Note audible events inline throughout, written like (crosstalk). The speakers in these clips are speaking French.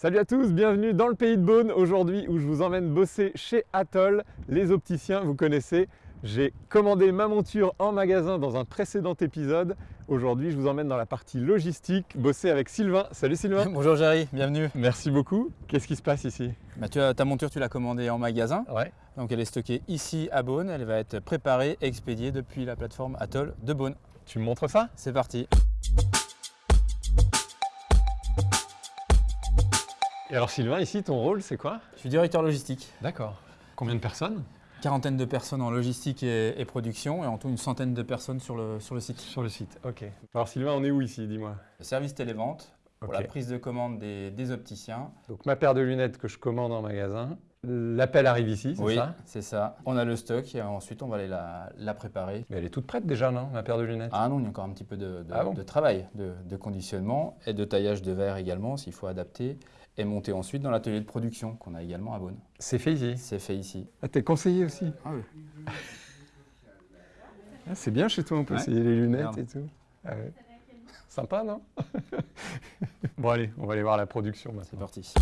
Salut à tous, bienvenue dans le pays de Beaune aujourd'hui où je vous emmène bosser chez Atoll, les opticiens, vous connaissez. J'ai commandé ma monture en magasin dans un précédent épisode. Aujourd'hui, je vous emmène dans la partie logistique, bosser avec Sylvain. Salut Sylvain (laughs) Bonjour Jerry, bienvenue. Merci beaucoup. Qu'est-ce qui se passe ici? Bah, tu as, Ta monture, tu l'as commandée en magasin. Ouais. Donc elle est stockée ici à Beaune. Elle va être préparée et expédiée depuis la plateforme Atoll de Beaune. Tu me montres ça? C'est parti. Et alors Sylvain, ici, ton rôle, c'est quoi? Je suis directeur logistique. D'accord. Combien de personnes? Quarantaine de personnes en logistique et, production et en tout une centaine de personnes sur le, sur le site. Sur le site, ok. Alors Sylvain, on est où ici, dis-moi? Le service télévente pour la prise de commande des, opticiens. Donc ma paire de lunettes que je commande en magasin, l'appel arrive ici, c'est oui, ça? c'est ça. On a le stock et ensuite on va aller la, préparer. Mais elle est toute prête déjà, non, ma paire de lunettes? Ah non, il y a encore un petit peu de, ah travail, de, de, conditionnement et de taillage de verre également s'il faut adapter et monter ensuite dans l'atelier de production qu'on a également à Beaune. C'est fait ici C'est fait ici. Ah, t'es conseiller aussi Ah oui. Ah, c'est bien chez toi, on peut essayer les lunettes et tout. Ah Sympa, non? (laughs) Bon allez, on va aller voir la production maintenant. C'est parti.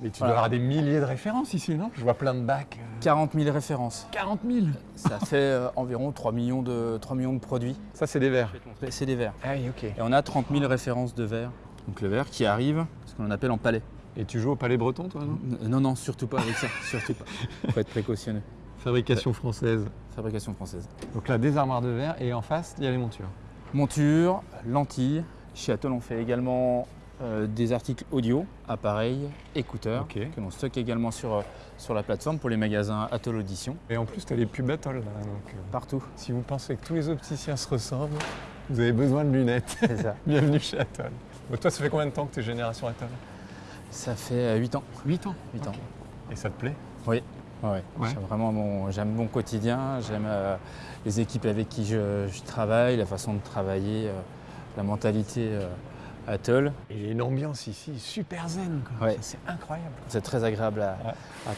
Mais tu dois avoir des milliers de références ici, non? Je vois plein de bacs. 40 000 références. 40 000 Ça fait euh, environ 3 millions, de, 3 millions de produits. Ça, c'est des verres C'est des verres. Ah oui, ok. Et on a 30 000 références de verres. Donc le verre qui arrive, ce qu'on appelle en palais. Et tu joues au palais breton, toi, non? Non, non, surtout pas avec ça. (laughs) surtout pas. faut être précautionneux. Fabrication française. Fabrication française. Donc là, des armoires de verre et en face, il y a les montures. Montures, lentilles. Chez Atoll, on fait également euh, des articles audio, appareils, écouteurs, que l'on stocke également sur, euh, sur la plateforme pour les magasins Atoll Audition. Et en plus, tu as les pubs Atoll là. Donc, euh, Partout. Si vous pensez que tous les opticiens se ressemblent, vous avez besoin de lunettes. C'est ça. (laughs) Bienvenue chez Atoll. Toi, ça fait combien de temps que tu es génération Atoll? Ça fait 8 ans. 8 ans? 8 ans. Et ça te plaît? Oui. Ouais. J'aime vraiment mon, j'aime mon quotidien, j'aime les équipes avec qui je, travaille, la façon de travailler, la mentalité Atoll. Et une ambiance ici super zen, c'est incroyable. C'est très agréable à,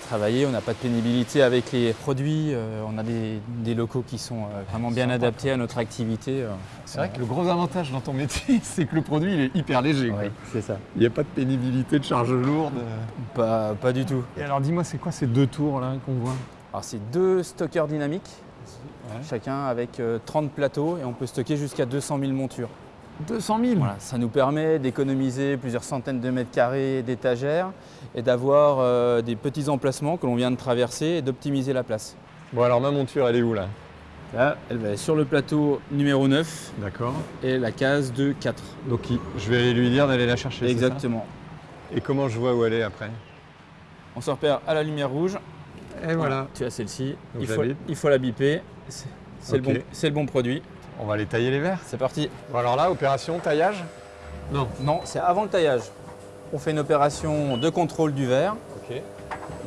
travailler, on n'a pas de pénibilité avec les produits, euh, on a des, locaux qui sont euh, vraiment bien adaptés à notre activité. Euh. c'est vrai que le gros avantage dans ton métier, (laughs) c'est que le produit il est hyper léger. Oui, c'est ça. Il n'y a pas de pénibilité, de charge lourde. Pas, pas du tout. Et alors dis-moi, c'est quoi ces deux tours là qu'on voit? Alors c'est deux stockeurs dynamiques, chacun avec 30 plateaux et on peut stocker jusqu'à 200 000 montures. 200 000 voilà, Ça nous permet d'économiser plusieurs centaines de mètres carrés d'étagères et d'avoir euh, des petits emplacements que l'on vient de traverser et d'optimiser la place. Bon alors ma monture elle est où là? Là, elle va être sur le plateau numéro 9. D'accord. Et la case de 4. Donc je vais lui dire d'aller la chercher. Exactement. et comment je vois où elle est après? On se repère à la lumière rouge. Et voilà. Tu as celle-ci. Il, il, faut la biper. C'est le, bon, le bon produit. On va aller tailler les verres C'est parti. Bon alors là, opération taillage Non. Non, c'est avant le taillage. On fait une opération de contrôle du verre. Ok.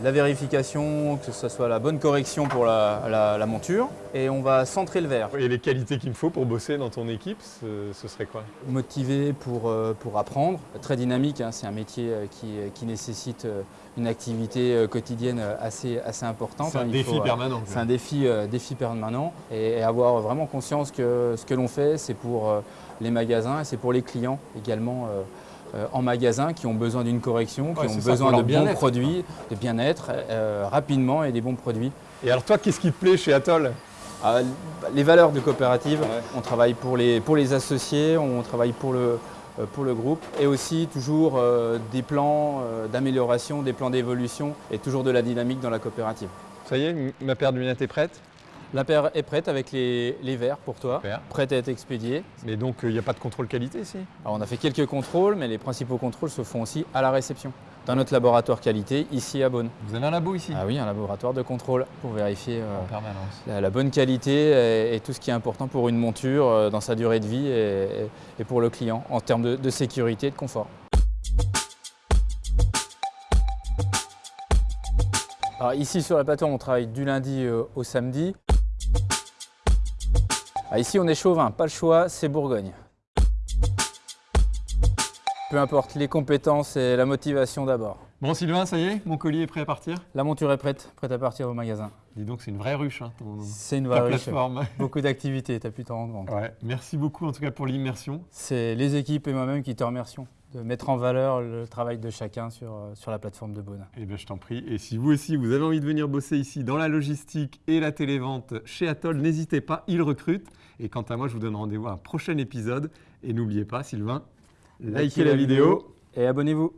La vérification, que ce soit la bonne correction pour la, monture. Et on va centrer le verre. Et les qualités qu'il me faut pour bosser dans ton équipe, ce, serait quoi? Motivé pour, euh, pour apprendre. Très dynamique, hein. c'est un métier euh, qui, qui nécessite euh, une activité euh, quotidienne euh, assez, assez importante. C'est un défi euh, permanent. C'est un défi, défi permanent et, avoir vraiment conscience que ce que l'on fait, c'est pour les magasins et c'est pour les clients également. En magasin qui ont besoin d'une correction, qui ont besoin de bons produits, de bien-être rapidement et des bons produits. Et alors toi, qu'est-ce qui te plaît chez Atoll? Ah, Les valeurs de coopérative. On travaille pour les, pour les associés, on travaille pour le, euh, pour le groupe et aussi toujours euh, des plans euh, d'amélioration, des plans d'évolution et toujours de la dynamique dans la coopérative. Ça y est, ma paire de lunettes est prête? La paire est prête avec les, verres pour toi, prête à être expédiée. Mais donc il n'y a pas de contrôle qualité ici Alors, On a fait quelques contrôles, mais les principaux contrôles se font aussi à la réception dans notre laboratoire qualité ici à Beaune. Vous avez un labo ici? Ah oui, un laboratoire de contrôle pour vérifier euh, la, bonne qualité et, tout ce qui est important pour une monture euh, dans sa durée de vie et, pour le client en termes de, sécurité et de confort. Alors ici sur la plateforme, on travaille du lundi euh, au samedi. Ah, ici on est chauvin, pas le choix, c'est Bourgogne. peu importe, les compétences et la motivation d'abord. Bon Sylvain, ça y est, mon colis est prêt à partir? La monture est prête, prête à partir au magasin. Dis donc, c'est une vraie ruche, hein, C'est une vraie ruche. (laughs) Beaucoup d'activités, tu as pu t'en rendre compte. Ouais, merci beaucoup en tout cas pour l'immersion. C'est les équipes et moi-même qui te remercions de mettre en valeur le travail de chacun sur, euh, sur la plateforme de Beaune. Eh bien, je t'en prie. Et si vous aussi, vous avez envie de venir bosser ici dans la logistique et la télévente chez Atoll, n'hésitez pas, ils recrutent. Et quant à moi, je vous donne rendez-vous à un prochain épisode. Et n'oubliez pas, Sylvain, likez la, vidéo et abonnez-vous.